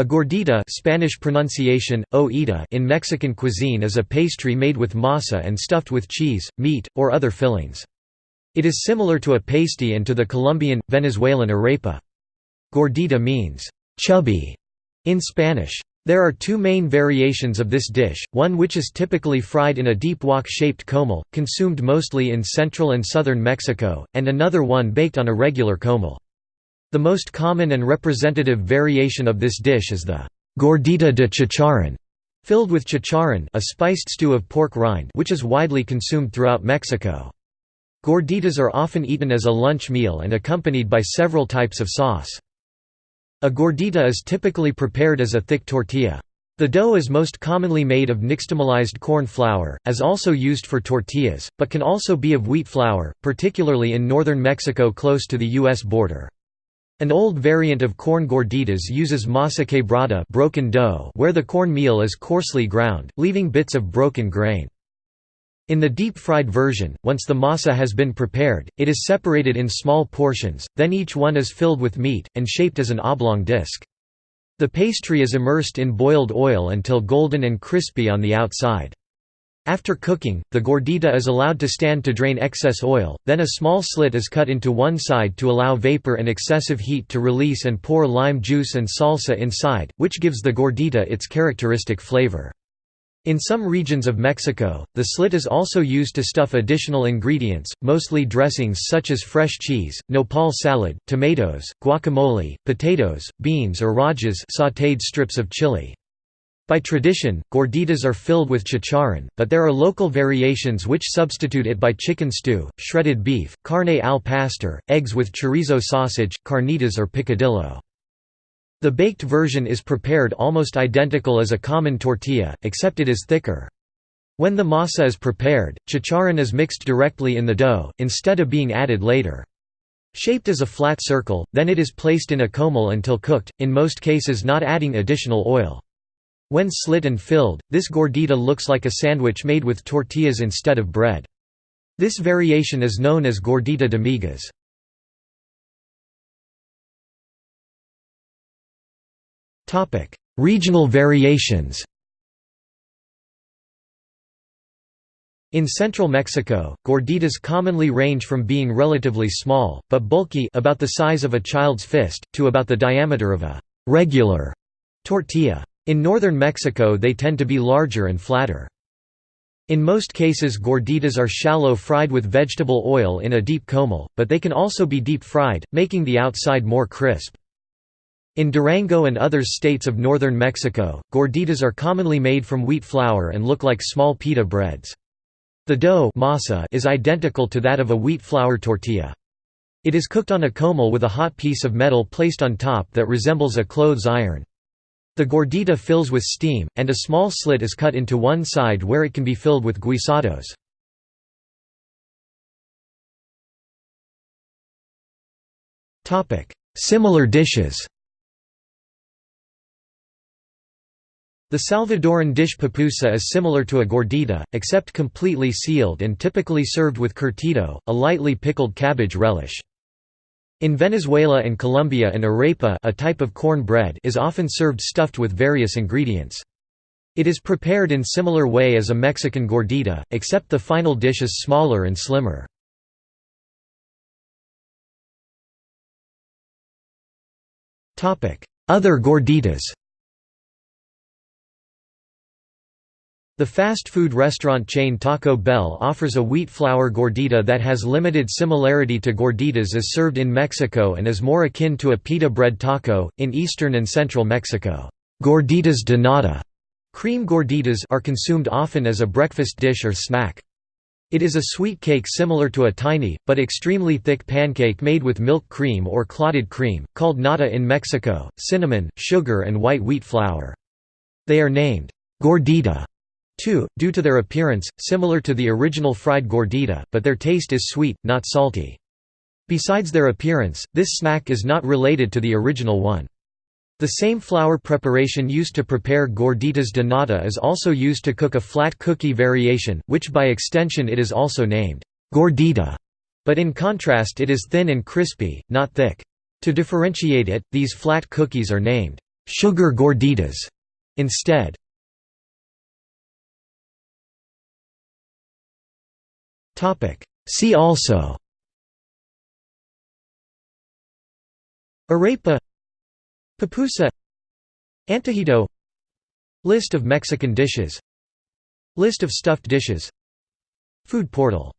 A gordita Spanish pronunciation, oita in Mexican cuisine is a pastry made with masa and stuffed with cheese, meat, or other fillings. It is similar to a pasty and to the Colombian, Venezuelan arepa. Gordita means, chubby, in Spanish. There are two main variations of this dish, one which is typically fried in a deep wok-shaped comal, consumed mostly in central and southern Mexico, and another one baked on a regular comal. The most common and representative variation of this dish is the gordita de chicharrón, filled with chicharrón a spiced stew of pork rind which is widely consumed throughout Mexico. Gorditas are often eaten as a lunch meal and accompanied by several types of sauce. A gordita is typically prepared as a thick tortilla. The dough is most commonly made of nixtamalized corn flour, as also used for tortillas, but can also be of wheat flour, particularly in northern Mexico close to the U.S. border. An old variant of corn gorditas uses masa quebrada broken dough where the corn meal is coarsely ground, leaving bits of broken grain. In the deep-fried version, once the masa has been prepared, it is separated in small portions, then each one is filled with meat, and shaped as an oblong disc. The pastry is immersed in boiled oil until golden and crispy on the outside. After cooking, the gordita is allowed to stand to drain excess oil, then a small slit is cut into one side to allow vapor and excessive heat to release and pour lime juice and salsa inside, which gives the gordita its characteristic flavor. In some regions of Mexico, the slit is also used to stuff additional ingredients, mostly dressings such as fresh cheese, nopal salad, tomatoes, guacamole, potatoes, beans or rajas sautéed strips of chili. By tradition, gorditas are filled with chicharrón, but there are local variations which substitute it by chicken stew, shredded beef, carne al pastor, eggs with chorizo sausage, carnitas or picadillo. The baked version is prepared almost identical as a common tortilla, except it is thicker. When the masa is prepared, chicharrón is mixed directly in the dough, instead of being added later. Shaped as a flat circle, then it is placed in a comal until cooked, in most cases not adding additional oil. When slit and filled, this gordita looks like a sandwich made with tortillas instead of bread. This variation is known as gordita de migas. Regional variations In central Mexico, gorditas commonly range from being relatively small, but bulky about the size of a child's fist, to about the diameter of a «regular» tortilla. In northern Mexico they tend to be larger and flatter. In most cases gorditas are shallow fried with vegetable oil in a deep comal, but they can also be deep fried, making the outside more crisp. In Durango and other states of northern Mexico, gorditas are commonly made from wheat flour and look like small pita breads. The dough masa is identical to that of a wheat flour tortilla. It is cooked on a comal with a hot piece of metal placed on top that resembles a clothes iron. The gordita fills with steam, and a small slit is cut into one side where it can be filled with guisados. Similar dishes The Salvadoran dish pupusa is similar to a gordita, except completely sealed and typically served with curtido, a lightly pickled cabbage relish. In Venezuela and Colombia an arepa a type of corn bread is often served stuffed with various ingredients. It is prepared in similar way as a Mexican gordita, except the final dish is smaller and slimmer. Other gorditas The fast food restaurant chain Taco Bell offers a wheat flour gordita that has limited similarity to gorditas as served in Mexico and is more akin to a pita bread taco. In eastern and central Mexico, gorditas de nata cream gorditas are consumed often as a breakfast dish or snack. It is a sweet cake similar to a tiny, but extremely thick pancake made with milk cream or clotted cream, called nata in Mexico, cinnamon, sugar and white wheat flour. They are named gordita 2, due to their appearance, similar to the original fried gordita, but their taste is sweet, not salty. Besides their appearance, this snack is not related to the original one. The same flour preparation used to prepare gorditas de nata is also used to cook a flat cookie variation, which by extension it is also named gordita, but in contrast it is thin and crispy, not thick. To differentiate it, these flat cookies are named sugar gorditas instead. See also. Arepa. Pupusa Antojito List of Mexican dishes. List of stuffed dishes. Food portal